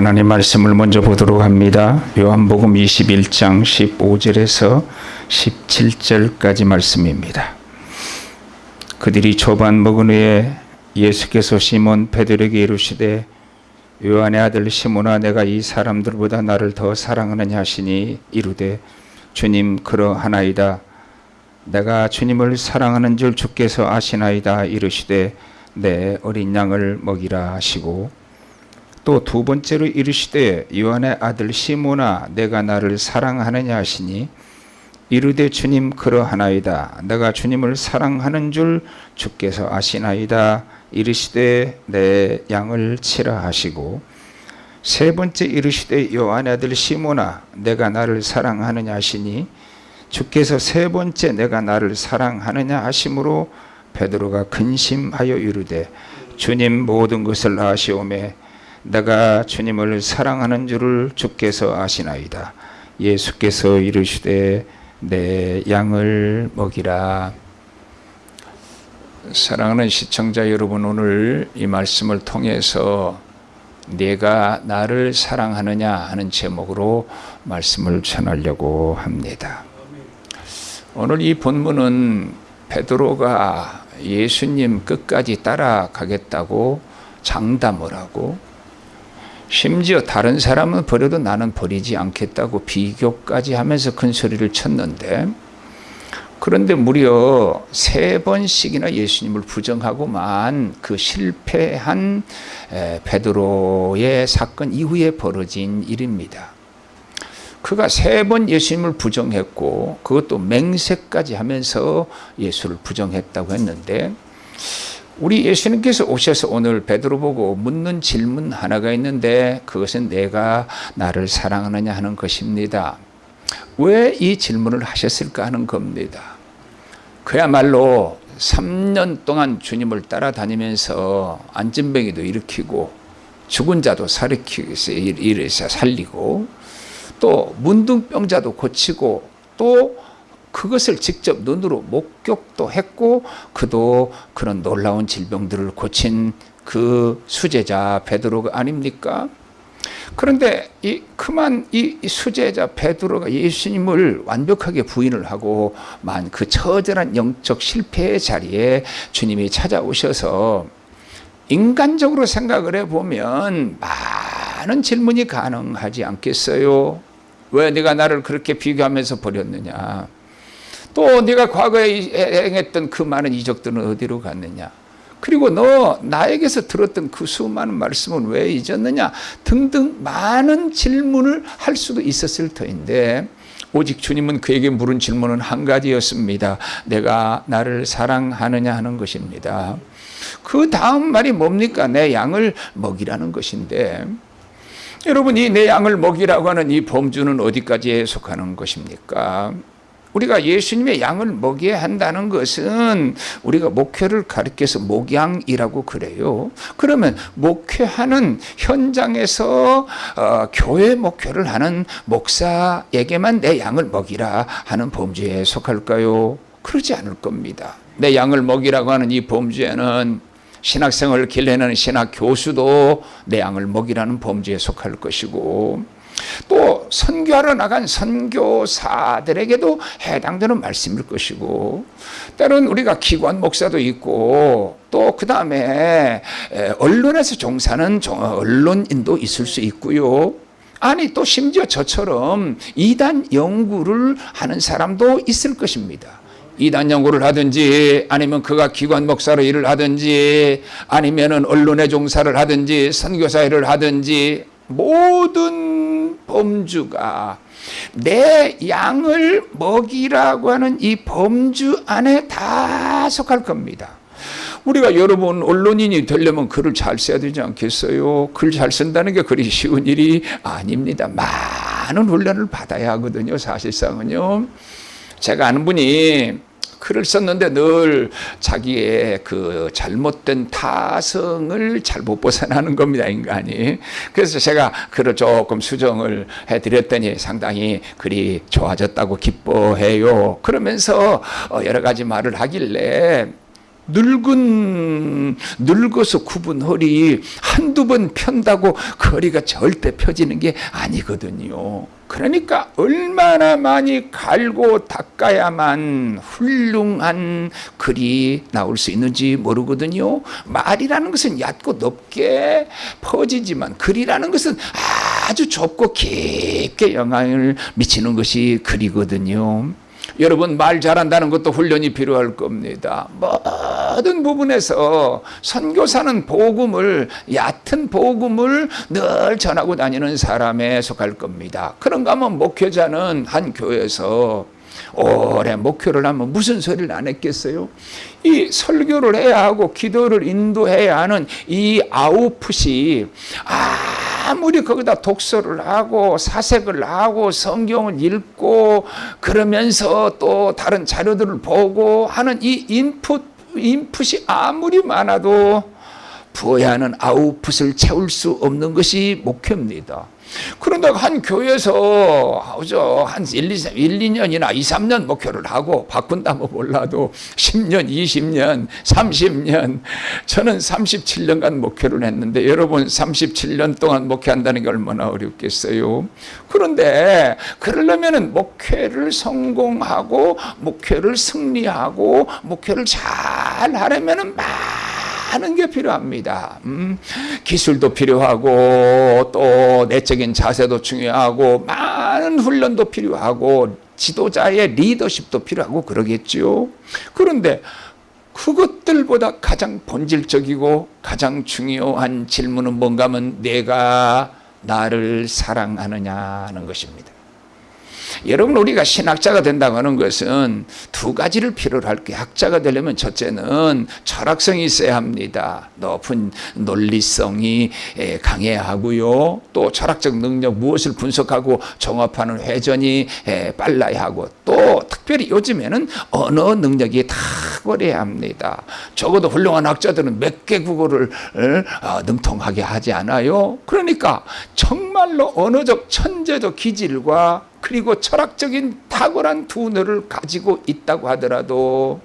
하나님 말씀을 먼저 보도록 합니다. 요한복음 21장 15절에서 17절까지 말씀입니다. 그들이 초반 먹은 후에 예수께서 시몬 베드로에게 이르시되 요한의 아들 시몬아 내가 이 사람들보다 나를 더 사랑하느냐 하시니 이르되 주님 그러하나이다 내가 주님을 사랑하는 줄 주께서 아시나이다 이르시되 내 어린 양을 먹이라 하시고 또 두 번째로 이르시되 요한의 아들 시몬아 내가 나를 사랑하느냐 하시니 이르되 주님 그러하나이다. 내가 주님을 사랑하는 줄 주께서 아시나이다. 이르시되 내 양을 치라 하시고 세 번째 이르시되 요한의 아들 시몬아 내가 나를 사랑하느냐 하시니 주께서 세 번째 내가 나를 사랑하느냐 하심으로 베드로가 근심하여 이르되 주님 모든 것을 아시오매 내가 주님을 사랑하는 줄을 주께서 아시나이다. 예수께서 이르시되 내 양을 먹이라. 사랑하는 시청자 여러분 오늘 이 말씀을 통해서 내가 나를 사랑하느냐 하는 제목으로 말씀을 전하려고 합니다. 오늘 이 본문은 베드로가 예수님 끝까지 따라가겠다고 장담을 하고 심지어 다른 사람은 버려도 나는 버리지 않겠다고 비교까지 하면서 큰 소리를 쳤는데 그런데 무려 세 번씩이나 예수님을 부정하고만 그 실패한 베드로의 사건 이후에 벌어진 일입니다. 그가 세 번 예수님을 부정했고 그것도 맹세까지 하면서 예수를 부정했다고 했는데 우리 예수님께서 오셔서 오늘 베드로 보고 묻는 질문 하나가 있는데 그것은 내가 나를 사랑하느냐 하는 것입니다. 왜 이 질문을 하셨을까 하는 겁니다. 그야말로 3년 동안 주님을 따라다니면서 안진뱅이도 일으키고 죽은 자도 살리고 살리고 또 문둥병자도 고치고 또 그것을 직접 눈으로 목격도 했고 그도 그런 놀라운 질병들을 고친 그 수제자 베드로가 아닙니까? 그런데 이 그만 이 수제자 베드로가 예수님을 완벽하게 부인을 하고 만 그 처절한 영적 실패의 자리에 주님이 찾아오셔서 인간적으로 생각을 해보면 많은 질문이 가능하지 않겠어요? 왜 네가 나를 그렇게 비교하면서 버렸느냐? 또 네가 과거에 행했던 그 많은 이적들은 어디로 갔느냐? 그리고 너 나에게서 들었던 그 수많은 말씀은 왜 잊었느냐? 등등 많은 질문을 할 수도 있었을 터인데 오직 주님은 그에게 물은 질문은 한 가지였습니다. 내가 나를 사랑하느냐 하는 것입니다. 그 다음 말이 뭡니까? 내 양을 먹이라는 것인데 여러분 이 내 양을 먹이라고 하는 이 범주는 어디까지에 속하는 것입니까? 우리가 예수님의 양을 먹여야 한다는 것은 우리가 목회를 가리켜서 목양이라고 그래요. 그러면 목회하는 현장에서 어, 교회 목회를 하는 목사에게만 내 양을 먹이라 하는 범주에 속할까요? 그러지 않을 겁니다. 내 양을 먹이라고 하는 이 범주에는 신학생을 길러내는 신학 교수도 내 양을 먹이라는 범주에 속할 것이고 또 선교하러 나간 선교사들에게도 해당되는 말씀일 것이고 때론 우리가 기관 목사도 있고 또 그 다음에 언론에서 종사하는 언론인도 있을 수 있고요. 아니 또 심지어 저처럼 이단 연구를 하는 사람도 있을 것입니다. 이단 연구를 하든지 아니면 그가 기관 목사로 일을 하든지 아니면 은 언론의 종사를 하든지 선교사 일을 하든지 모든 범주가 내 양을 먹이라고 하는 이 범주 안에 다 속할 겁니다. 우리가 여러분 언론인이 되려면 글을 잘 써야 되지 않겠어요? 글 잘 쓴다는 게 그리 쉬운 일이 아닙니다. 많은 훈련을 받아야 하거든요. 사실상은요. 제가 아는 분이 글을 썼는데 늘 자기의 그 잘못된 타성을 잘못 벗어나는 겁니다, 인간이. 그래서 제가 글을 조금 수정을 해드렸더니 상당히 글이 좋아졌다고 기뻐해요. 그러면서 어, 여러 가지 말을 하길래 늙은 늙어서 굽은 허리 한두 번 편다고 그 허리가 절대 펴지는 게 아니거든요. 그러니까 얼마나 많이 갈고 닦아야만 훌륭한 글이 나올 수 있는지 모르거든요. 말이라는 것은 얕고 높게 퍼지지만 글이라는 것은 아주 좁고 깊게 영향을 미치는 것이 글이거든요. 여러분 말 잘한다는 것도 훈련이 필요할 겁니다. 모든 부분에서 선교사는 복음을 얕은 복음을 늘 전하고 다니는 사람에 속할 겁니다. 그런가 하면 목회자는 한 교회에서 오래 목회를 하면 무슨 소리를 안 했겠어요? 이 설교를 해야 하고 기도를 인도해야 하는 이 아웃풋이 아 무리 거기다 독서를 하고 사색을 하고 성경을 읽고 그러면서 또 다른 자료들을 보고 하는 이 인풋 인풋이 아무리 많아도 부어야 하는 아웃풋을 채울 수 없는 것이 목회입니다. 그런데 한 교회에서 한 1, 2, 1, 2년이나 2, 3년 목회를 하고 바꾼다면 몰라도 10년, 20년, 30년 저는 37년간 목회를 했는데 여러분 37년 동안 목회한다는 게 얼마나 어렵겠어요. 그런데 그러려면 목회를 성공하고 목회를 승리하고 목회를 잘 하려면 많은 게 필요합니다. 음, 기술도 필요하고 또 내적인 자세도 중요하고 많은 훈련도 필요하고 지도자의 리더십도 필요하고 그러겠죠. 그런데 그것들보다 가장 본질적이고 가장 중요한 질문은 뭔가 하면 내가 나를 사랑하느냐는 것입니다. 여러분 우리가 신학자가 된다고 하는 것은 두 가지를 필요로 할게요. 학자가 되려면 첫째는 철학성이 있어야 합니다. 높은 논리성이 강해야 하고요. 또 철학적 능력 무엇을 분석하고 종합하는 회전이 빨라야 하고 또 특별히 요즘에는 언어 능력이 탁월해야 합니다. 적어도 훌륭한 학자들은 몇 개 국어를 어, 능통하게 하지 않아요. 그러니까 정말로 언어적 천재적 기질과 그리고 철학적인 탁월한 두뇌를 가지고 있다고 하더라도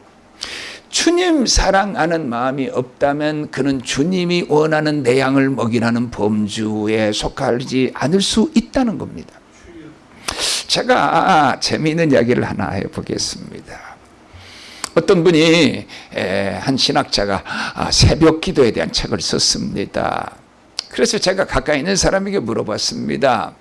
주님 사랑하는 마음이 없다면 그는 주님이 원하는 내양을 먹이라는 범주에 속하지 않을 수 있다는 겁니다. 제가 재미있는 이야기를 하나 해보겠습니다. 어떤 분이 한 신학자가 아, 새벽 기도에 대한 책을 썼습니다. 그래서 제가 가까이 있는 사람에게 물어봤습니다.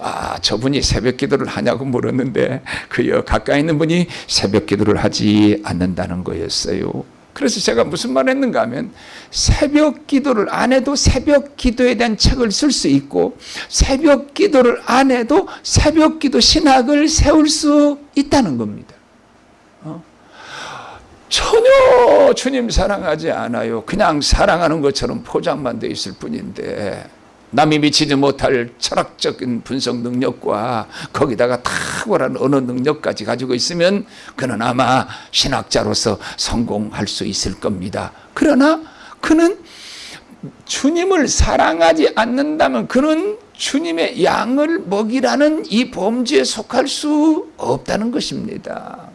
아, 저분이 새벽 기도를 하냐고 물었는데 그 가까이 있는 분이 새벽 기도를 하지 않는다는 거였어요. 그래서 제가 무슨 말 했는가 하면 새벽 기도를 안 해도 새벽 기도에 대한 책을 쓸 수 있고 새벽 기도를 안 해도 새벽 기도 신학을 세울 수 있다는 겁니다. 어? 전혀 주님 사랑하지 않아요. 그냥 사랑하는 것처럼 포장만 돼 있을 뿐인데 남이 미치지 못할 철학적인 분석 능력과 거기다가 탁월한 언어 능력까지 가지고 있으면 그는 아마 신학자로서 성공할 수 있을 겁니다. 그러나 그는 주님을 사랑하지 않는다면 그는 주님의 양을 먹이라는 이 범주에 속할 수 없다는 것입니다.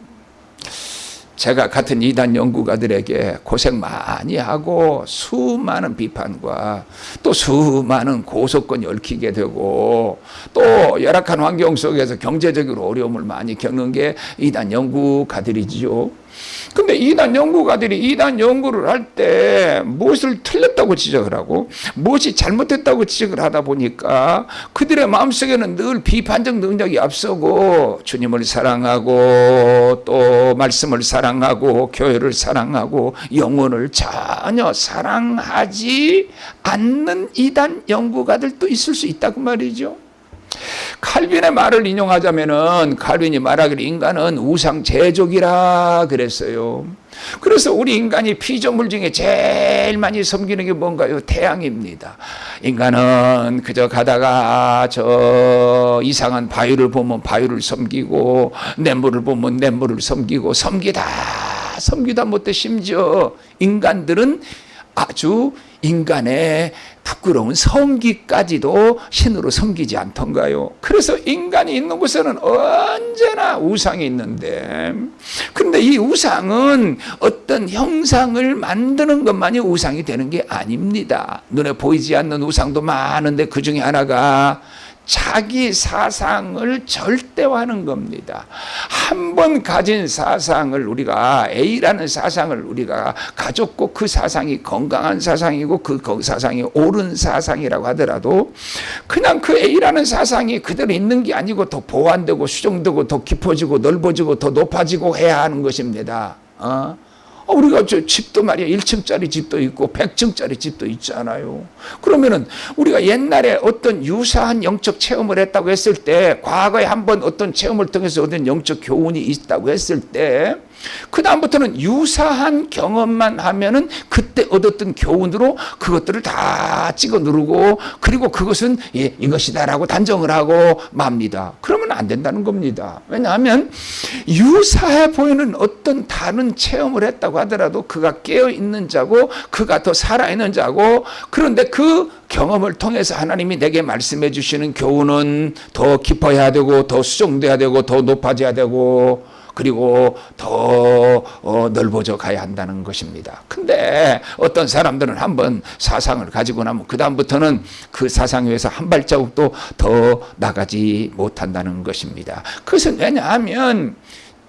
제가 같은 이단 연구가들에게 고생 많이 하고 수많은 비판과 또 수많은 고소권이 얽히게 되고 또 열악한 환경 속에서 경제적으로 어려움을 많이 겪는 게 이단 연구가들이지요. 근데 이단 연구가들이 이단 연구를 할 때 무엇을 틀렸다고 지적을 하고 무엇이 잘못했다고 지적을 하다 보니까 그들의 마음속에는 늘 비판적 능력이 앞서고 주님을 사랑하고 또 말씀을 사랑하고 교회를 사랑하고 영혼을 전혀 사랑하지 않는 이단 연구가들도 있을 수 있다고 말이죠. 칼빈의 말을 인용하자면은 칼빈이 말하기를 인간은 우상 제족이라 그랬어요. 그래서 우리 인간이 피조물 중에 제일 많이 섬기는 게 뭔가요? 태양입니다. 인간은 그저 가다가 저 이상한 바위를 보면 바위를 섬기고 냇물을 보면 냇물을 섬기고 섬기다 섬기다 못해 심지어 인간들은 아주 인간의 부끄러운 성기까지도 신으로 섬기지 않던가요? 그래서 인간이 있는 곳에는 언제나 우상이 있는데 그런데 이 우상은 어떤 형상을 만드는 것만이 우상이 되는 게 아닙니다. 눈에 보이지 않는 우상도 많은데 그 중에 하나가 자기 사상을 절대화하는 겁니다. 한 번 가진 사상을 우리가 A라는 사상을 우리가 가졌고 그 사상이 건강한 사상이고 그 사상이 옳은 사상이라고 하더라도 그냥 그 A라는 사상이 그대로 있는 게 아니고 더 보완되고 수정되고 더 깊어지고 넓어지고 더 높아지고 해야 하는 것입니다. 어? 어, 우리가 저 집도 말이야 1층짜리 집도 있고 100층짜리 집도 있잖아요. 그러면은 우리가 옛날에 어떤 유사한 영적 체험을 했다고 했을 때 과거에 한번 어떤 체험을 통해서 얻은 영적 교훈이 있다고 했을 때 그 다음부터는 유사한 경험만 하면은 그때 얻었던 교훈으로 그것들을 다 찍어 누르고 그리고 그것은 예, 이것이다라고 단정을 하고 맙니다. 그러면 안 된다는 겁니다. 왜냐하면 유사해 보이는 어떤 다른 체험을 했다고 하더라도 그가 깨어 있는 자고 그가 더 살아 있는 자고 그런데 그 경험을 통해서 하나님이 내게 말씀해 주시는 교훈은 더 깊어야 되고 더 수정돼야 되고 더 높아져야 되고 그리고 더 어, 넓어져 가야 한다는 것입니다. 근데 어떤 사람들은 한번 사상을 가지고 나면 그 다음부터는 그 사상에 의해서 한 발자국도 더 나가지 못한다는 것입니다. 그것은 왜냐하면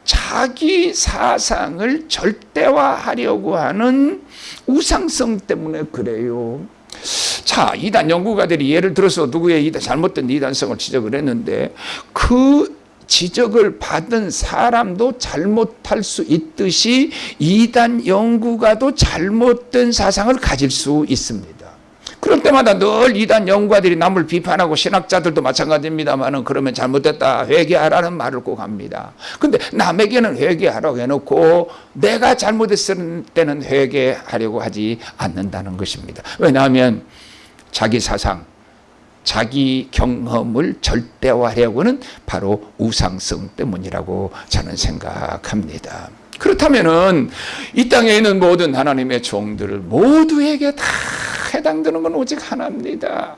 자기 사상을 절대화하려고 하는 우상성 때문에 그래요. 자, 이단 연구가들이 예를 들어서 누구의 이단, 잘못된 이단성을 지적을 했는데 그 지적을 받은 사람도 잘못할 수 있듯이 이단 연구가도 잘못된 사상을 가질 수 있습니다. 그럴 때마다 늘 이단 연구가들이 남을 비판하고 신학자들도 마찬가지입니다만은 그러면 잘못됐다 회개하라는 말을 꼭 합니다. 근데 남에게는 회개하라고 해놓고 내가 잘못했을 때는 회개하려고 하지 않는다는 것입니다. 왜냐하면 자기 사상, 자기 경험을 절대화하려고는 바로 우상성 때문이라고 저는 생각합니다. 그렇다면 은 이 땅에 있는 모든 하나님의 종들을 모두에게 다 해당되는 건 오직 하나입니다.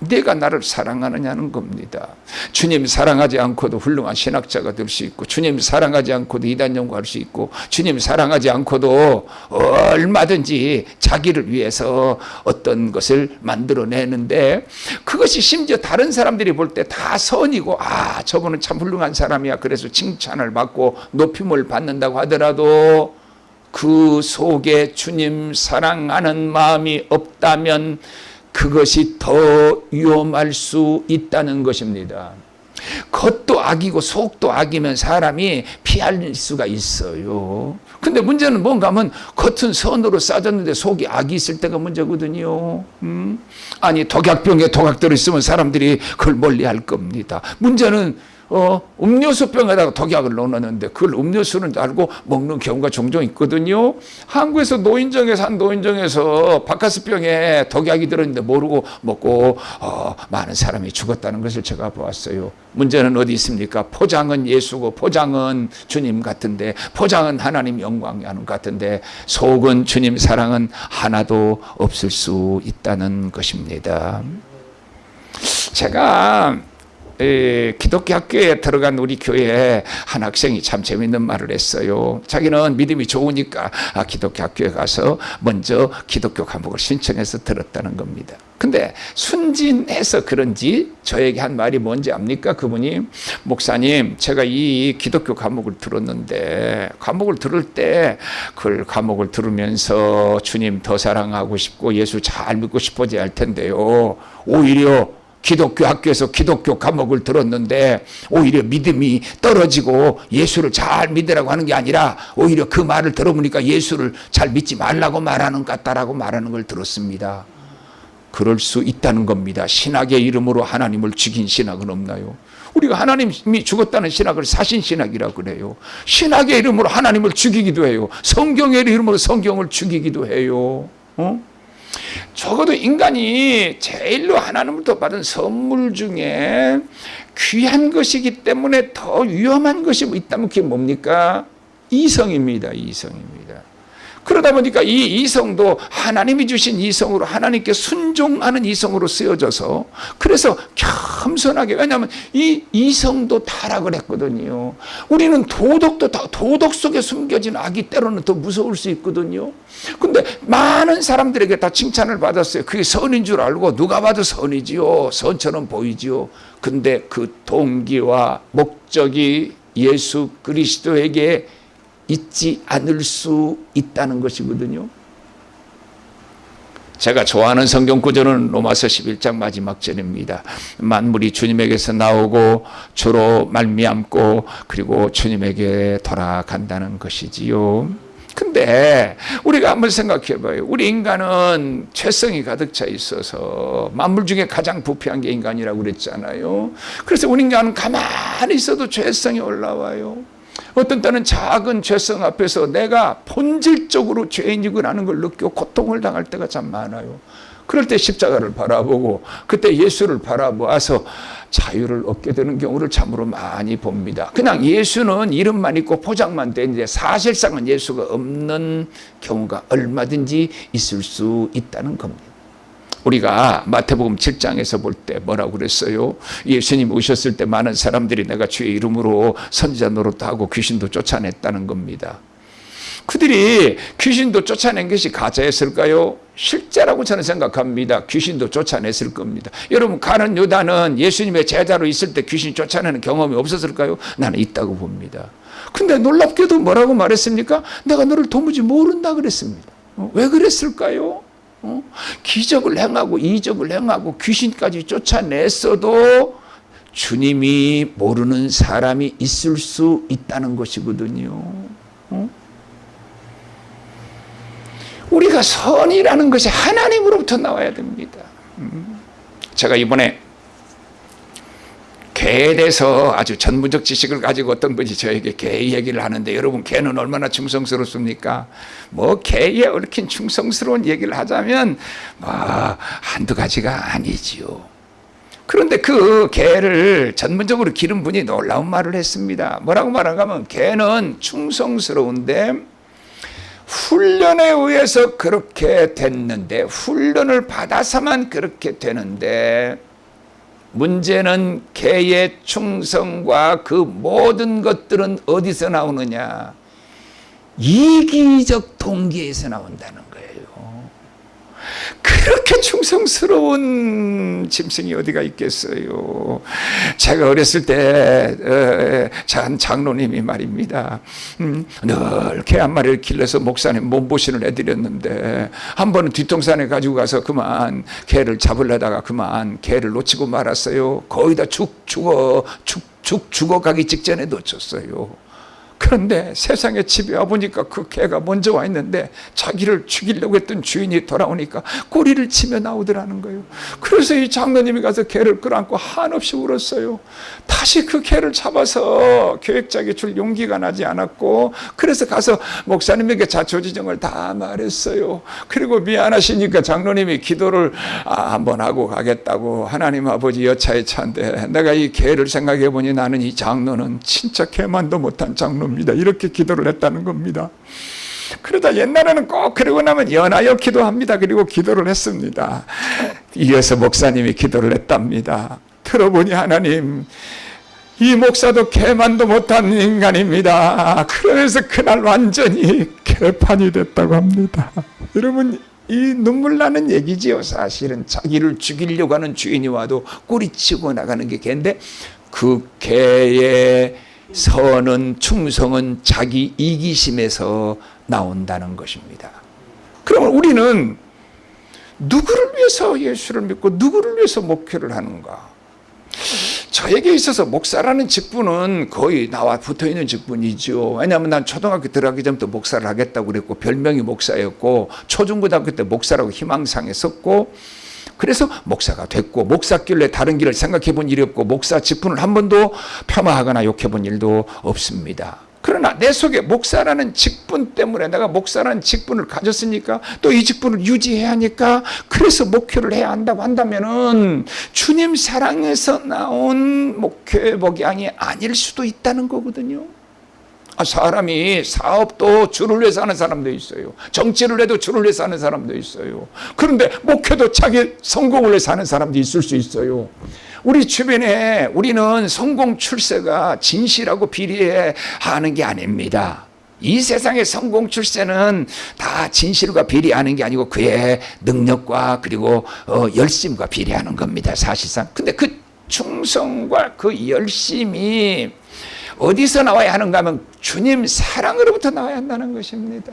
내가 나를 사랑하느냐는 겁니다. 주님 사랑하지 않고도 훌륭한 신학자가 될 수 있고 주님 사랑하지 않고도 이단 연구할 수 있고 주님 사랑하지 않고도 얼마든지 자기를 위해서 어떤 것을 만들어내는데 그것이 심지어 다른 사람들이 볼 때 다 선이고 아 저분은 참 훌륭한 사람이야 그래서 칭찬을 받고 높임을 받는다고 하더라도 그 속에 주님 사랑하는 마음이 없다면 그것이 더 위험할 수 있다는 것입니다. 겉도 악이고 속도 악이면 사람이 피할 수가 있어요. 근데 문제는 뭔가 하면 겉은 선으로 싸졌는데 속이 악이 있을 때가 문제거든요. 음? 아니 독약병에 독약들이 있으면 사람들이 그걸 멀리 할 겁니다. 문제는 어, 음료수 병에다가 독약을 넣어놨는데 그걸 음료수는 알고 먹는 경우가 종종 있거든요. 한국에서 노인정에서 한 노인정에서 바카스 병에 독약이 들어있는데 모르고 먹고 어, 많은 사람이 죽었다는 것을 제가 보았어요. 문제는 어디 있습니까? 포장은 예수고 포장은 주님 같은데 포장은 하나님 영광이 하는 같은데 속은 주님 사랑은 하나도 없을 수 있다는 것입니다. 제가 기독교 학교에 들어간 우리 교회에 한 학생이 참 재밌는 말을 했어요. 자기는 믿음이 좋으니까 아, 기독교 학교에 가서 먼저 기독교 과목을 신청해서 들었다는 겁니다. 근데 순진해서 그런지 저에게 한 말이 뭔지 압니까? 그분이 목사님 제가 이 기독교 과목을 들었는데 과목을 들을 때 그 과목을 들으면서 주님 더 사랑하고 싶고 예수 잘 믿고 싶어져야 할 텐데요. 오히려 기독교 학교에서 기독교 과목을 들었는데 오히려 믿음이 떨어지고 예수를 잘 믿으라고 하는 게 아니라 오히려 그 말을 들어보니까 예수를 잘 믿지 말라고 말하는 것 같다라고 말하는 걸 들었습니다. 그럴 수 있다는 겁니다. 신학의 이름으로 하나님을 죽인 신학은 없나요? 우리가 하나님이 죽었다는 신학을 사신 신학이라고 그래요. 신학의 이름으로 하나님을 죽이기도 해요. 성경의 이름으로 성경을 죽이기도 해요. 어? 적어도 인간이 제일로 하나님부터 받은 선물 중에 귀한 것이기 때문에 더 위험한 것이 있다면 그게 뭡니까? 이성입니다. 이성입니다. 그러다 보니까 이 이성도 하나님이 주신 이성으로 하나님께 순종하는 이성으로 쓰여져서 그래서 겸손하게 왜냐하면 이 이성도 타락을 했거든요. 우리는 도덕도 다 도덕 속에 숨겨진 악이 때로는 더 무서울 수 있거든요. 근데 많은 사람들에게 다 칭찬을 받았어요. 그게 선인 줄 알고 누가 봐도 선이지요. 선처럼 보이지요. 근데 그 동기와 목적이 예수 그리스도에게 있지 않을 수 있다는 것이거든요. 제가 좋아하는 성경 구절은 로마서 11장 마지막 절입니다. 만물이 주님에게서 나오고 주로 말미암고 그리고 주님에게 돌아간다는 것이지요. 근데 우리가 한번 생각해 봐요. 우리 인간은 죄성이 가득 차 있어서 만물 중에 가장 부패한 게 인간이라고 그랬잖아요. 그래서 우리 인간은 가만히 있어도 죄성이 올라와요. 어떤 때는 작은 죄성 앞에서 내가 본질적으로 죄인이구나는 걸 느끼고 고통을 당할 때가 참 많아요. 그럴 때 십자가를 바라보고 그때 예수를 바라보아서 자유를 얻게 되는 경우를 참으로 많이 봅니다. 그냥 예수는 이름만 있고 포장만 되는데 사실상은 예수가 없는 경우가 얼마든지 있을 수 있다는 겁니다. 우리가 마태복음 7장에서 볼 때 뭐라고 그랬어요? 예수님 오셨을 때 많은 사람들이 내가 주의 이름으로 선지자 노릇하고 귀신도 쫓아냈다는 겁니다. 그들이 귀신도 쫓아낸 것이 가짜였을까요? 실제라고 저는 생각합니다. 귀신도 쫓아냈을 겁니다. 여러분 가는 유다는 예수님의 제자로 있을 때 귀신 쫓아내는 경험이 없었을까요? 나는 있다고 봅니다. 근데 놀랍게도 뭐라고 말했습니까? 내가 너를 도무지 모른다 그랬습니다. 어? 왜 그랬을까요? 어? 기적을 행하고 이적을 행하고 귀신까지 쫓아냈어도 주님이 모르는 사람이 있을 수 있다는 것이거든요. 어? 우리가 선이라는 것이 하나님으로부터 나와야 됩니다. 음. 제가 이번에 개에 대해서 아주 전문적 지식을 가지고 어떤 분이 저에게 개 얘기를 하는데 여러분 개는 얼마나 충성스럽습니까? 뭐 개에 얽힌 충성스러운 얘기를 하자면 뭐 한두 가지가 아니지요. 그런데 그 개를 전문적으로 기른 분이 놀라운 말을 했습니다. 뭐라고 말하면 개는 충성스러운데 훈련에 의해서 그렇게 됐는데 훈련을 받아서만 그렇게 되는데 문제는 개의 충성과 그 모든 것들은 어디서 나오느냐? 이기적 동기에서 나온다는 거예요. 그렇게 충성스러운 짐승이 어디가 있겠어요. 제가 어렸을 때, 한 장로님이 말입니다. 음, 늘 개 한 마리를 길러서 목사님 몸보신을 해드렸는데, 한 번은 뒷동산에 가지고 가서 그만 개를 잡으려다가 그만 개를 놓치고 말았어요. 거의 다 죽, 죽어, 죽, 죽, 죽어가기 직전에 놓쳤어요. 그런데 세상에 집에 와보니까 그 개가 먼저 와 있는데 자기를 죽이려고 했던 주인이 돌아오니까 꼬리를 치며 나오더라는 거예요. 그래서 이 장로님이 가서 개를 끌어안고 한없이 울었어요. 다시 그 개를 잡아서 교육자에게 줄 용기가 나지 않았고 그래서 가서 목사님에게 자초지정을 다 말했어요. 그리고 미안하시니까 장로님이 기도를 아, 한번 하고 가겠다고 하나님 아버지 여차에 차인데 내가 이 개를 생각해 보니 나는 이 장로는 진짜 개만도 못한 장로 겁니다. 이렇게 기도를 했다는 겁니다. 그러다 옛날에는 꼭 그러고 나면 연하여 기도합니다. 그리고 기도를 했습니다. 이어서 목사님이 기도를 했답니다. 들어보니 하나님 이 목사도 개만도 못한 인간입니다. 그래서 그날 완전히 개판이 됐다고 합니다. 여러분 이 눈물 나는 얘기지요. 사실은 자기를 죽이려고 하는 주인이 와도 꼬리치고 나가는 게 개인데 그 개의 선은 충성은 자기 이기심에서 나온다는 것입니다. 그러면 우리는 누구를 위해서 예수를 믿고 누구를 위해서 목회를 하는가? 저에게 있어서 목사라는 직분은 거의 나와 붙어 있는 직분이죠. 왜냐하면 난 초등학교 들어가기 전부터 목사를 하겠다고 그랬고 별명이 목사였고 초중고등학교 때 목사라고 희망상에 썼고 그래서 목사가 됐고 목사길래 다른 길을 생각해 본 일이 없고 목사 직분을 한 번도 폄하하거나 욕해 본 일도 없습니다. 그러나 내 속에 목사라는 직분 때문에 내가 목사라는 직분을 가졌으니까 또 이 직분을 유지해야 하니까 그래서 목회를 해야 한다고 한다면은 주님 사랑에서 나온 목회 목양이 아닐 수도 있다는 거거든요. 아, 사람이 사업도 주를 위해서 하는 사람도 있어요. 정치를 해도 주를 위해서 하는 사람도 있어요. 그런데 목회도 자기 성공을 위해서 하는 사람도 있을 수 있어요. 우리 주변에 우리는 성공 출세가 진실하고 비리해 하는 게 아닙니다. 이 세상의 성공 출세는 다 진실과 비례하는 게 아니고 그의 능력과 그리고 어, 열심과 비례하는 겁니다. 사실상. 근데 그 충성과 그 열심이 어디서 나와야 하는가 하면 주님 사랑으로부터 나와야 한다는 것입니다.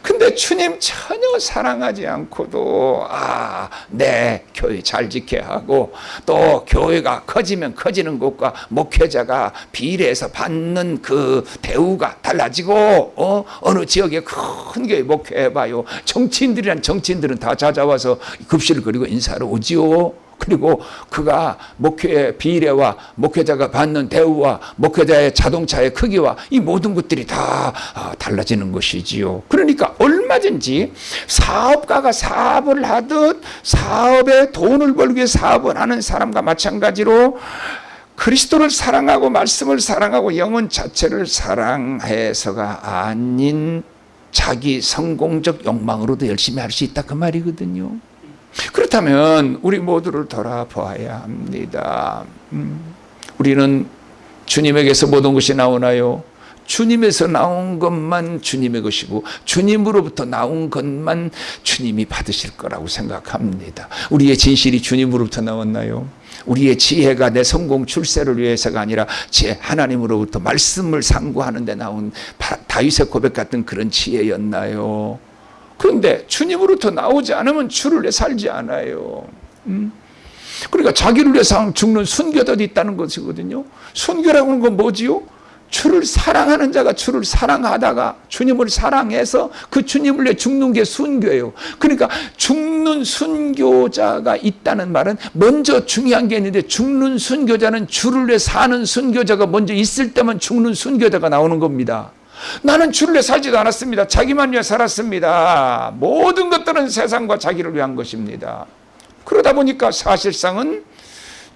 근데 주님 전혀 사랑하지 않고도 아, 네, 교회 잘 지켜야 하고 또 교회가 커지면 커지는 것과 목회자가 비례해서 받는 그 대우가 달라지고 어, 어느 지역에 큰 교회 목회해 봐요. 정치인들이란 정치인들은 다 찾아와서 급식을 그리고 인사를 오지요. 그리고 그가 목회 비례와 목회자가 받는 대우와 목회자의 자동차의 크기와 이 모든 것들이 다 아, 달라지는 것이지요. 그러니까 얼마든지 사업가가 사업을 하듯 사업에 돈을 벌기 위해 사업을 하는 사람과 마찬가지로 그리스도를 사랑하고 말씀을 사랑하고 영혼 자체를 사랑해서가 아닌 자기 성공적 욕망으로도 열심히 할 수 있다 그 말이거든요. 그렇다면 우리 모두를 돌아봐야 합니다. 음, 우리는 주님에게서 모든 것이 나오나요? 주님에서 나온 것만 주님의 것이고 주님으로부터 나온 것만 주님이 받으실 거라고 생각합니다. 우리의 진실이 주님으로부터 나왔나요? 우리의 지혜가 내 성공 출세를 위해서가 아니라 제 하나님으로부터 말씀을 상고하는 데 나온 다윗의 고백 같은 그런 지혜였나요? 그런데 주님으로부터 나오지 않으면 주를 위해 살지 않아요. 음? 그러니까 자기를 위해서 죽는 순교도 있다는 것이거든요. 순교라고 하는 건 뭐지요? 주를 사랑하는 자가 주를 사랑하다가 주님을 사랑해서 그 주님을 위해 죽는 게 순교예요. 그러니까 죽는 순교자가 있다는 말은 먼저 중요한 게 있는데 죽는 순교자는 주를 위해 사는 순교자가 먼저 있을 때만 죽는 순교자가 나오는 겁니다. 나는 주를 위해 살지도 않았습니다. 자기만 위해 살았습니다. 모든 것들은 세상과 자기를 위한 것입니다. 그러다 보니까 사실상은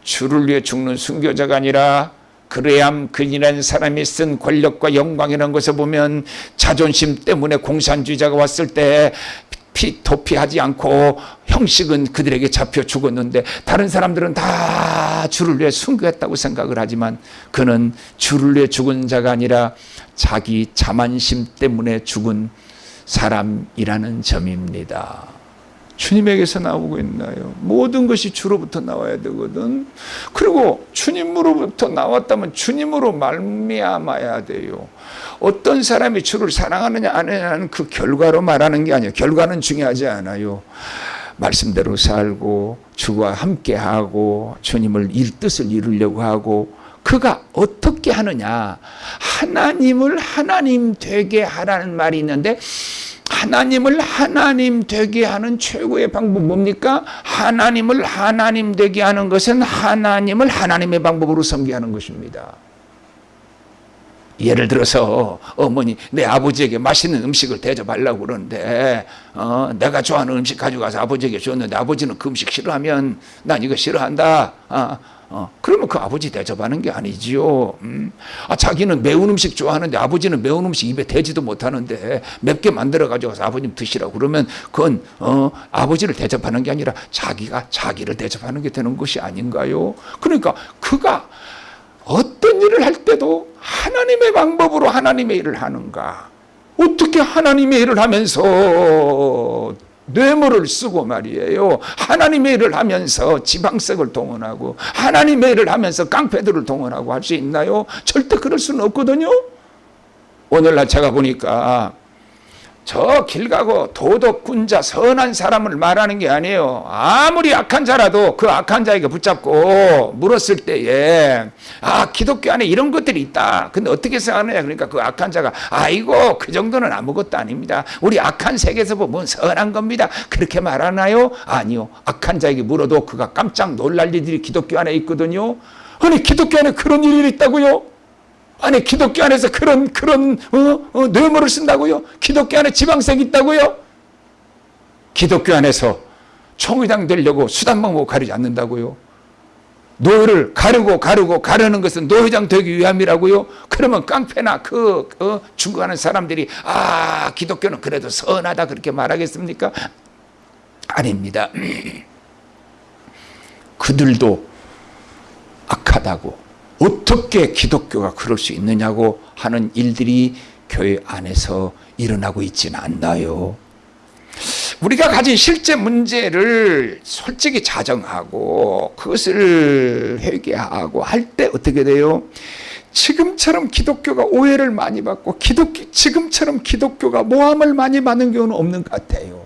주를 위해 죽는 순교자가 아니라 그래야 근이라는 사람이 쓴 권력과 영광이라는 것을 보면 자존심 때문에 공산주의자가 왔을 때 피, 도피하지 않고 형식은 그들에게 잡혀 죽었는데 다른 사람들은 다 주를 위해 순교했다고 생각을 하지만 그는 주를 위해 죽은 자가 아니라 자기 자만심 때문에 죽은 사람이라는 점입니다. 주님에게서 나오고 있나요? 모든 것이 주로부터 나와야 되거든. 그리고 주님으로부터 나왔다면 주님으로 말미암아야 돼요. 어떤 사람이 주를 사랑하느냐 안 하느냐는 그 결과로 말하는 게 아니에요. 결과는 중요하지 않아요. 말씀대로 살고 주와 함께하고 주님을 일 뜻을 이루려고 하고 그가 어떻게 하느냐 하나님을 하나님 되게 하라는 말이 있는데 하나님을 하나님 되게 하는 최고의 방법 뭡니까? 하나님을 하나님 되게 하는 것은 하나님을 하나님의 방법으로 섬기 하는 것입니다. 예를 들어서 어머니 내 아버지에게 맛있는 음식을 대접하려고 그러는데 어, 내가 좋아하는 음식 가져가서 아버지에게 줬는데 아버지는 그 음식 싫어하면 난 이거 싫어한다. 어, 어, 그러면 그 아버지 대접하는 게 아니지요. 음? 아, 자기는 매운 음식 좋아하는데 아버지는 매운 음식 입에 대지도 못하는데 맵게 만들어 가지고서 아버님 드시라고 그러면 그건 어, 아버지를 대접하는 게 아니라 자기가 자기를 대접하는 게 되는 것이 아닌가요? 그러니까 그가 어떤 일을 할 때도 하나님의 방법으로 하나님의 일을 하는가? 어떻게 하나님의 일을 하면서 뇌물을 쓰고 말이에요. 하나님의 일을 하면서 지방색을 동원하고 하나님의 일을 하면서 깡패들을 동원하고 할 수 있나요? 절대 그럴 수는 없거든요. 오늘날 제가 보니까 저 길 가고 도덕군자 선한 사람을 말하는 게 아니에요. 아무리 악한 자라도 그 악한 자에게 붙잡고 물었을 때에 아 기독교 안에 이런 것들이 있다. 근데 어떻게 생각하느냐 그러니까 그 악한 자가 아이고 그 정도는 아무것도 아닙니다. 우리 악한 세계에서 보면 선한 겁니다. 그렇게 말하나요? 아니요. 악한 자에게 물어도 그가 깜짝 놀랄 일들이 기독교 안에 있거든요. 아니 기독교 안에 그런 일이 있다고요? 아니 기독교 안에서 그런 그런 어, 어, 뇌물을 쓴다고요? 기독교 안에 지방색 있다고요? 기독교 안에서 총회장 되려고 수단 방법 가리지 않는다고요? 노회를 가르고 가르고 가르는 것은 노회장 되기 위함이라고요? 그러면 깡패나 그 어, 죽어가는 사람들이 아 기독교는 그래도 선하다 그렇게 말하겠습니까? 아닙니다. 그들도 악하다고 어떻게 기독교가 그럴 수 있느냐고 하는 일들이 교회 안에서 일어나고 있지는 않나요? 우리가 가진 실제 문제를 솔직히 자정하고 그것을 회개하고 할 때 어떻게 돼요? 지금처럼 기독교가 오해를 많이 받고 기독 지금처럼 기독교가 모함을 많이 받는 경우는 없는 것 같아요.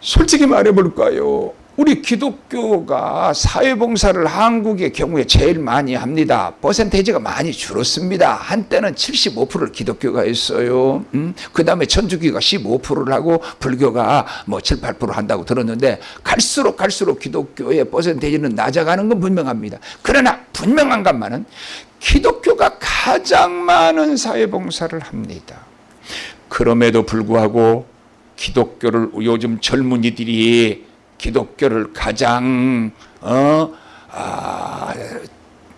솔직히 말해볼까요? 우리 기독교가 사회봉사를 한국의 경우에 제일 많이 합니다. 퍼센테이지가 많이 줄었습니다. 한때는 75%를 기독교가 했어요. 음? 그 다음에 천주교가 15%를 하고 불교가 뭐 7, 8% 한다고 들었는데 갈수록 갈수록 기독교의 퍼센테이지는 낮아가는 건 분명합니다. 그러나 분명한 것만은 기독교가 가장 많은 사회봉사를 합니다. 그럼에도 불구하고 기독교를 요즘 젊은이들이 기독교를 가장 어, 아,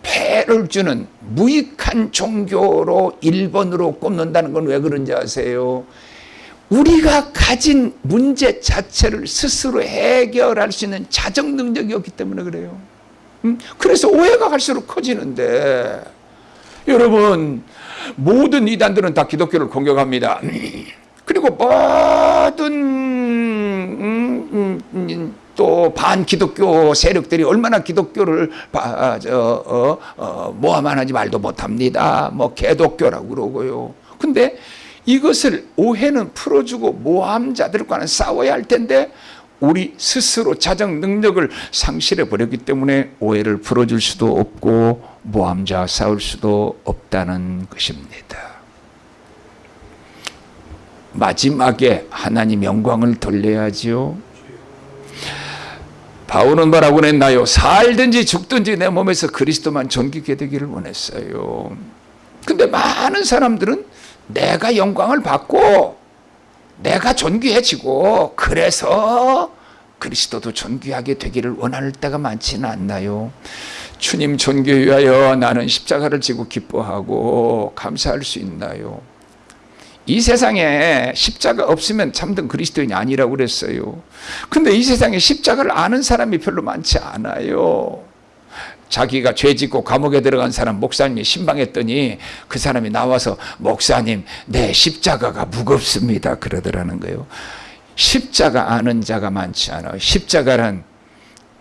폐를 주는 무익한 종교로 1번으로 꼽는다는 건 왜 그런지 아세요? 우리가 가진 문제 자체를 스스로 해결할 수 있는 자정 능력이 없기 때문에 그래요. 음? 그래서 오해가 갈수록 커지는데 여러분 모든 이단들은 다 기독교를 공격합니다. 그리고 모든 또 반기독교 세력들이 얼마나 기독교를 바, 저, 어, 어, 모함하는지 말도 못합니다. 뭐 개독교라고 그러고요. 근데 이것을 오해는 풀어주고 모함자들과는 싸워야 할 텐데 우리 스스로 자정 능력을 상실해 버렸기 때문에 오해를 풀어줄 수도 없고 모함자 싸울 수도 없다는 것입니다. 마지막에 하나님 영광을 돌려야지요. 바울은 뭐라고 했나요? 살든지 죽든지 내 몸에서 그리스도만 존귀게 되기를 원했어요. 근데 많은 사람들은 내가 영광을 받고 내가 존귀해지고 그래서 그리스도도 존귀하게 되기를 원할 때가 많지는 않나요? 주님 존귀 위하여 나는 십자가를 지고 기뻐하고 감사할 수 있나요? 이 세상에 십자가 없으면 참된 그리스도인이 아니라고 그랬어요. 근데 이 세상에 십자가를 아는 사람이 별로 많지 않아요. 자기가 죄 짓고 감옥에 들어간 사람 목사님이 신방했더니 그 사람이 나와서 목사님 내 십자가가 무겁습니다 그러더라는 거예요. 십자가 아는 자가 많지 않아요. 십자가란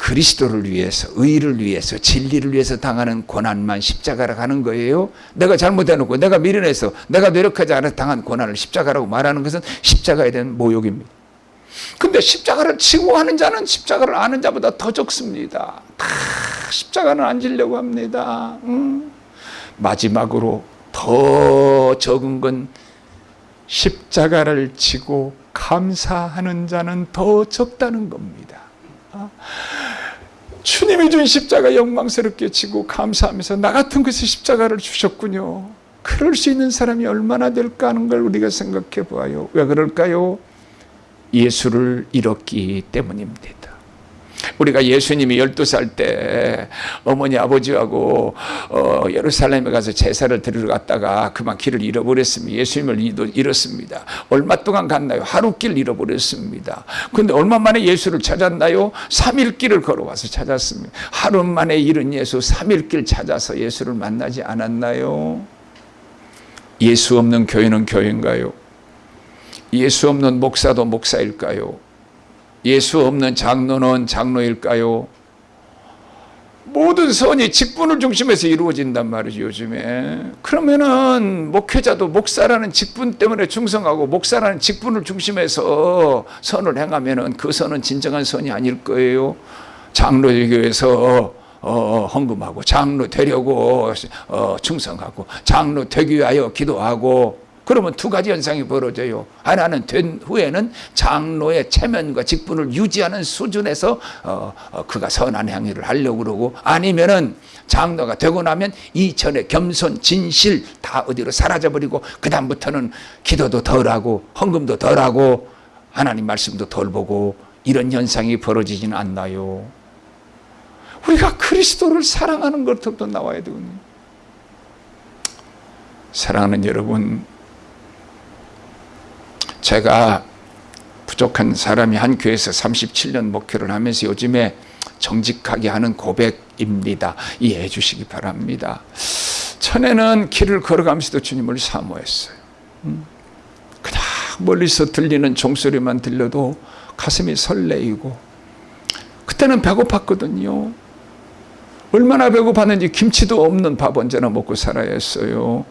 그리스도를 위해서 의를 위해서 진리를 위해서 당하는 고난만 십자가라 하는 거예요. 내가 잘못해놓고 내가 미련해서 내가 노력하지 않아 당한 고난을 십자가라고 말하는 것은 십자가에 대한 모욕입니다. 근데 십자가를 치고 하는 자는 십자가를 아는 자보다 더 적습니다. 다 십자가는 안 지려고 합니다. 음. 마지막으로 더 적은 건 십자가를 치고 감사하는 자는 더 적다는 겁니다. 주님이 준 십자가 영광스럽게 지고 감사하면서 나 같은 것을 십자가를 주셨군요. 그럴 수 있는 사람이 얼마나 될까 하는 걸 우리가 생각해 보아요. 왜 그럴까요? 예수를 잃었기 때문입니다. 우리가 예수님이 12살 때 어머니 아버지하고 어, 예루살렘에 가서 제사를 드리러 갔다가 그만 길을 잃어버렸습니다. 예수님을 잃었습니다. 얼마 동안 갔나요? 하루 길 잃어버렸습니다. 근데 얼마 만에 예수를 찾았나요? 3일 길을 걸어와서 찾았습니다. 하루 만에 잃은 예수 3일 길 찾아서 예수를 만나지 않았나요? 예수 없는 교회는 교회인가요? 예수 없는 목사도 목사일까요? 예수 없는 장로는 장로일까요? 모든 선이 직분을 중심해서 이루어진단 말이죠 요즘에 그러면은 목회자도 목사라는 직분 때문에 충성하고 목사라는 직분을 중심해서 선을 행하면은 그 선은 진정한 선이 아닐 거예요 장로교에서 어, 헌금하고 장로 되려고 어, 충성하고 장로 되기 위하여 기도하고 그러면 두 가지 현상이 벌어져요. 하나는 된 후에는 장로의 체면과 직분을 유지하는 수준에서 어, 어, 그가 선한 행위를 하려고 그러고 아니면은 장로가 되고 나면 이전에 겸손, 진실 다 어디로 사라져버리고 그 다음부터는 기도도 덜하고 헌금도 덜하고 하나님 말씀도 덜 보고 이런 현상이 벌어지지는 않나요? 우리가 그리스도를 사랑하는 것부터 나와야 되거든요. 사랑하는 여러분, 제가 부족한 사람이 한 교회에서 37년 목회를 하면서 요즘에 정직하게 하는 고백입니다. 이해해 주시기 바랍니다. 전에는 길을 걸어가면서도 주님을 사모했어요. 음. 그냥 멀리서 들리는 종소리만 들려도 가슴이 설레이고 그때는 배고팠거든요. 얼마나 배고팠는지 김치도 없는 밥 언제나 먹고 살아야 했어요.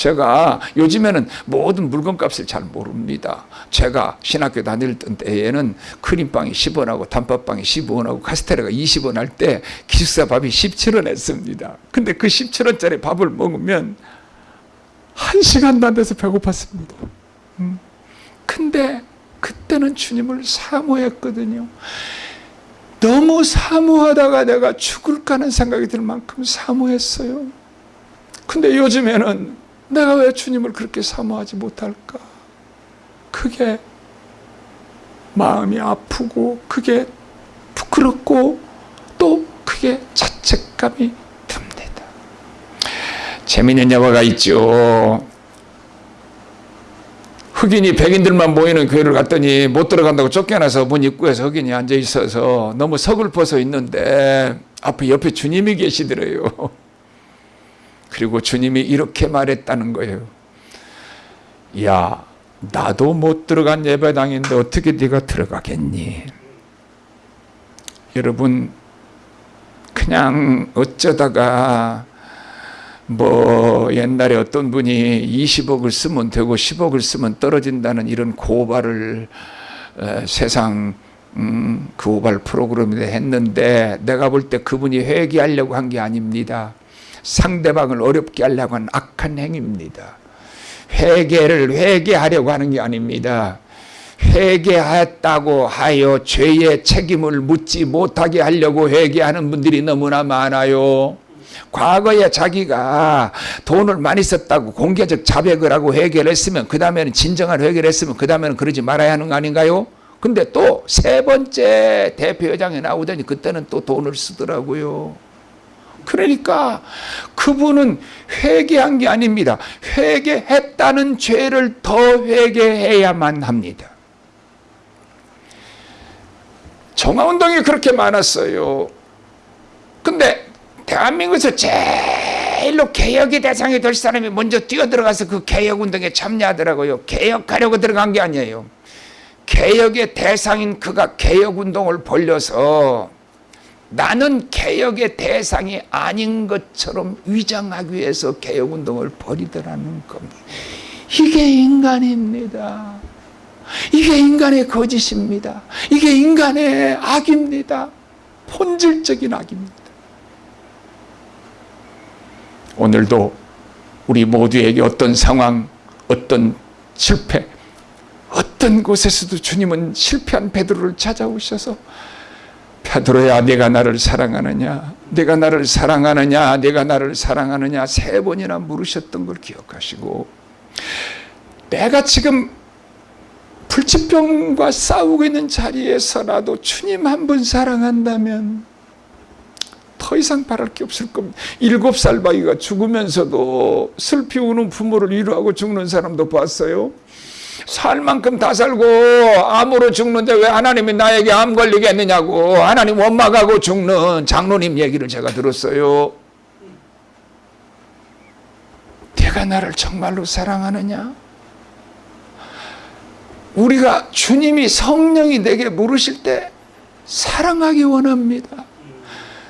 제가 요즘에는 모든 물건값을 잘 모릅니다. 제가 신학교 다닐 때에는 크림빵이 10원하고 단팥빵이 15원하고 카스테라가 20원 할 때 기숙사 밥이 17원 했습니다. 근데 그 17원짜리 밥을 먹으면 한 시간도 안 돼서 배고팠습니다. 음. 근데 그때는 주님을 사모했거든요. 너무 사모하다가 내가 죽을까 하는 생각이 들 만큼 사모했어요. 근데 요즘에는 내가 왜 주님을 그렇게 사모하지 못할까? 그게 마음이 아프고 그게 부끄럽고 또 그게 자책감이 듭니다. 재미있는 영화가 있죠. 흑인이 백인들만 모이는 교회를 갔더니 못 들어간다고 쫓겨나서 문 입구에서 흑인이 앉아 있어서 너무 서글퍼서 있는데 앞에 옆에 주님이 계시더래요. 그리고 주님이 이렇게 말했다는 거예요. 야, 나도 못 들어간 예배당인데 어떻게 네가 들어가겠니? 여러분 그냥 어쩌다가 뭐 옛날에 어떤 분이 20억을 쓰면 되고 10억을 쓰면 떨어진다는 이런 고발을 세상 음, 그 고발 프로그램에 했는데 내가 볼 때 그분이 회개하려고 한 게 아닙니다. 상대방을 어렵게 하려고 한 악한 행위입니다. 회개를 회개하려고 하는 게 아닙니다. 회개했다고 하여 죄의 책임을 묻지 못하게 하려고 회개하는 분들이 너무나 많아요. 과거에 자기가 돈을 많이 썼다고 공개적 자백을 하고 회개를 했으면 그 다음에는 진정한 회개를 했으면 그 다음에는 그러지 말아야 하는 거 아닌가요? 근데 또 세 번째 대표회장에 나오더니 그때는 또 돈을 쓰더라고요. 그러니까 그분은 회개한 게 아닙니다. 회개했다는 죄를 더 회개해야만 합니다. 정화운동이 그렇게 많았어요. 근데 대한민국에서 제일로 개혁의 대상이 될 사람이 먼저 뛰어들어가서 그 개혁운동에 참여하더라고요. 개혁하려고 들어간 게 아니에요. 개혁의 대상인 그가 개혁운동을 벌려서 나는 개혁의 대상이 아닌 것처럼 위장하기 위해서 개혁운동을 벌이더라는 겁니다. 이게 인간입니다. 이게 인간의 거짓입니다. 이게 인간의 악입니다. 본질적인 악입니다. 오늘도 우리 모두에게 어떤 상황, 어떤 실패, 어떤 곳에서도 주님은 실패한 베드로를 찾아오셔서 베드로야 내가 나를 사랑하느냐 내가 나를 사랑하느냐 내가 나를 사랑하느냐 세 번이나 물으셨던 걸 기억하시고 내가 지금 불치병과 싸우고 있는 자리에서라도 주님 한분 사랑한다면 더 이상 바랄 게 없을 겁니다. 일곱 살 바위가 죽으면서도 슬피 우는 부모를 위로하고 죽는 사람도 봤어요. 살 만큼 다 살고 암으로 죽는데 왜 하나님이 나에게 암 걸리겠느냐고 하나님 원망하고 죽는 장로님 얘기를 제가 들었어요. 내가 나를 정말로 사랑하느냐? 우리가 주님이 성령이 내게 물으실 때 사랑하기 원합니다.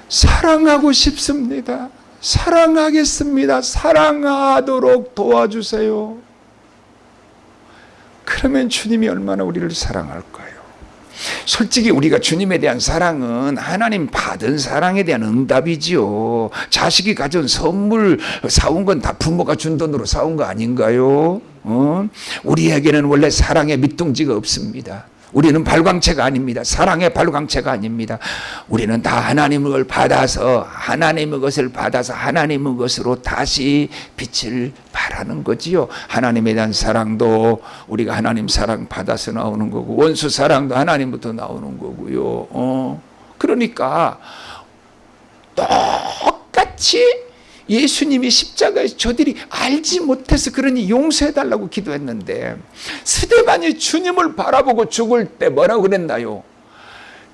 사랑하고 싶습니다. 사랑하겠습니다. 사랑하도록 도와주세요. 그러면 주님이 얼마나 우리를 사랑할까요? 솔직히 우리가 주님에 대한 사랑은 하나님 받은 사랑에 대한 응답이지요. 자식이 가져온 선물 사온 건 다 부모가 준 돈으로 사온 거 아닌가요? 어? 우리에게는 원래 사랑의 밑둥지가 없습니다. 우리는 발광체가 아닙니다. 사랑의 발광체가 아닙니다. 우리는 다 하나님의 받아서 하나님의 것을 받아서 하나님의 것으로 다시 빛을 발하는 거지요. 하나님에 대한 사랑도 우리가 하나님 사랑 받아서 나오는 거고 원수 사랑도 하나님부터 나오는 거고요. 어. 그러니까 똑같이 예수님이 십자가에서 저들이 알지 못해서 그러니 용서해달라고 기도했는데 스데반이 주님을 바라보고 죽을 때 뭐라고 그랬나요?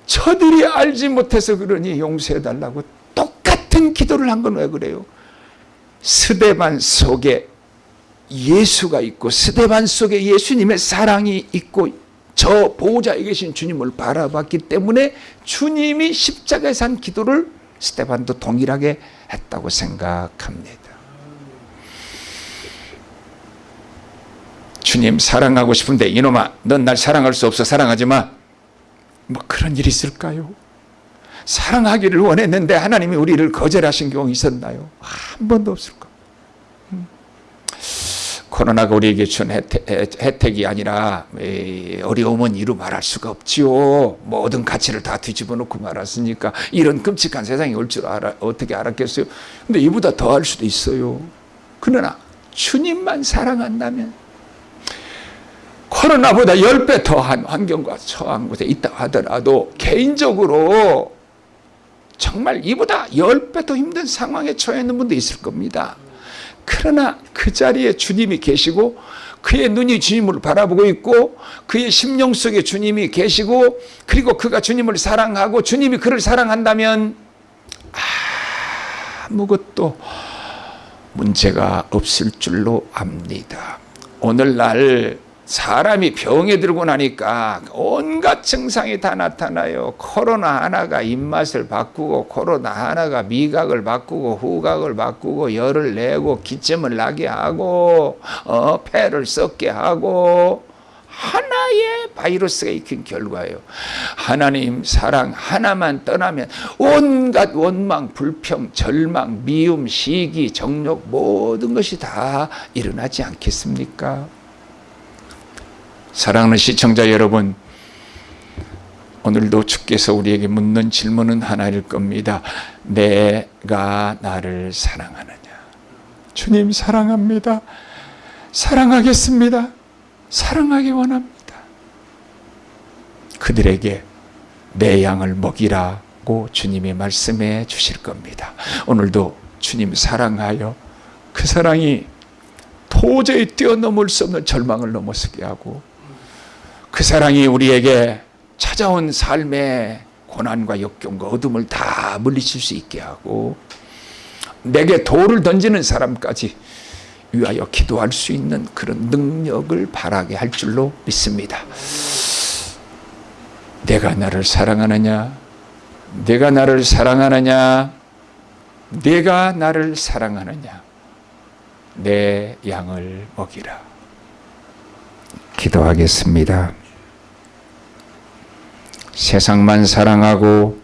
저들이 알지 못해서 그러니 용서해달라고 똑같은 기도를 한 건 왜 그래요? 스데반 속에 예수가 있고 스데반 속에 예수님의 사랑이 있고 저 보호자에 계신 주님을 바라봤기 때문에 주님이 십자가에서 한 기도를 스테반도 동일하게 했다고 생각합니다. 주님 사랑하고 싶은데 이놈아 넌 날 사랑할 수 없어 사랑하지 마. 뭐 그런 일이 있을까요? 사랑하기를 원했는데 하나님이 우리를 거절하신 경우 있었나요? 한 번도 없을 까 코로나가 우리에게 준 혜택, 이 아니라 어려움은 이루 말할 수가 없지요. 모든 가치를 다 뒤집어 놓고 말았으니까 이런 끔찍한 세상이 올 줄 알아, 어떻게 알았겠어요? 근데 이보다 더 할 수도 있어요. 그러나 주님만 사랑한다면 코로나보다 10배 더한 환경과 처한 곳에 있다 하더라도 개인적으로 정말 이보다 10배 더 힘든 상황에 처해 있는 분도 있을 겁니다. 그러나 그 자리에 주님이 계시고 그의 눈이 주님을 바라보고 있고 그의 심령 속에 주님이 계시고 그리고 그가 주님을 사랑하고 주님이 그를 사랑한다면 아무것도 문제가 없을 줄로 압니다. 오늘날 사람이 병에 들고 나니까 온갖 증상이 다 나타나요. 코로나 하나가 입맛을 바꾸고 코로나 하나가 미각을 바꾸고 후각을 바꾸고 열을 내고 기침을 나게 하고 어, 폐를 썩게 하고 하나의 바이러스가 익힌 결과예요. 하나님 사랑 하나만 떠나면 온갖 원망, 불평, 절망, 미움, 시기, 정욕 모든 것이 다 일어나지 않겠습니까? 사랑하는 시청자 여러분, 오늘도 주께서 우리에게 묻는 질문은 하나일 겁니다. 내가 나를 사랑하느냐? 주님 사랑합니다. 사랑하겠습니다. 사랑하기 원합니다. 그들에게 내 양을 먹이라고 주님이 말씀해 주실 겁니다. 오늘도 주님 사랑하여 그 사랑이 도저히 뛰어넘을 수 없는 절망을 넘어서게 하고 그 사랑이 우리에게 찾아온 삶의 고난과 역경과 어둠을 다 물리칠 수 있게 하고 내게 돌을 던지는 사람까지 위하여 기도할 수 있는 그런 능력을 바라게 할 줄로 믿습니다. 내가 나를 사랑하느냐? 내가 나를 사랑하느냐? 내가 나를 사랑하느냐? 내 양을 먹이라. 기도하겠습니다. 세상만 사랑하고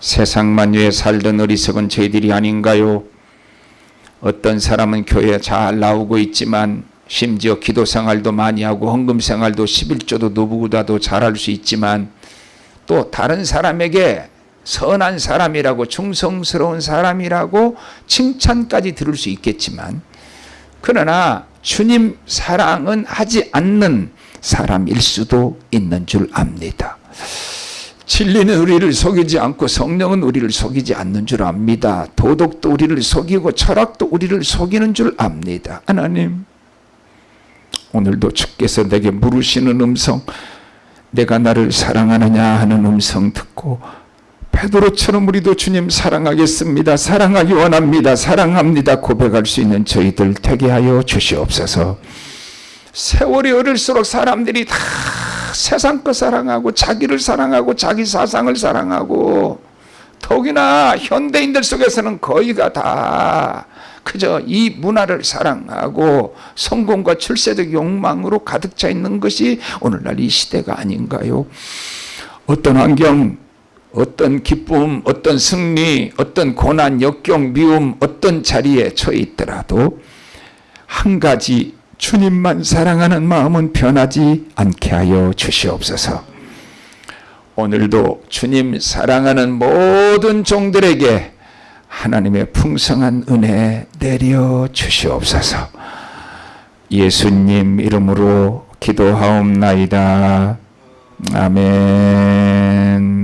세상만 위해 살던 어리석은 저희들이 아닌가요? 어떤 사람은 교회에 잘 나오고 있지만 심지어 기도 생활도 많이 하고 헌금 생활도 11조도 누구보다도 잘할 수 있지만 또 다른 사람에게 선한 사람이라고 충성스러운 사람이라고 칭찬까지 들을 수 있겠지만 그러나 주님 사랑은 하지 않는 사람일 수도 있는 줄 압니다. 진리는 우리를 속이지 않고 성령은 우리를 속이지 않는 줄 압니다. 도덕도 우리를 속이고 철학도 우리를 속이는 줄 압니다. 하나님 오늘도 주께서 내게 물으시는 음성 내가 나를 사랑하느냐 하는 음성 듣고 베드로처럼 우리도 주님 사랑하겠습니다. 사랑하기 원합니다. 사랑합니다. 고백할 수 있는 저희들 되게 하여 주시옵소서. 세월이 어릴수록 사람들이 다 세상 거 사랑하고 자기를 사랑하고 자기 사상을 사랑하고 더욱이나 현대인들 속에서는 거의가 다 그저 이 문화를 사랑하고 성공과 출세적 욕망으로 가득 차 있는 것이 오늘날 이 시대가 아닌가요? 어떤 환경, 어떤 기쁨, 어떤 승리, 어떤 고난, 역경, 미움, 어떤 자리에 처해 있더라도 한 가지 주님만 사랑하는 마음은 변하지 않게 하여 주시옵소서. 오늘도 주님 사랑하는 모든 종들에게 하나님의 풍성한 은혜 내려 주시옵소서. 예수님 이름으로 기도하옵나이다. 아멘.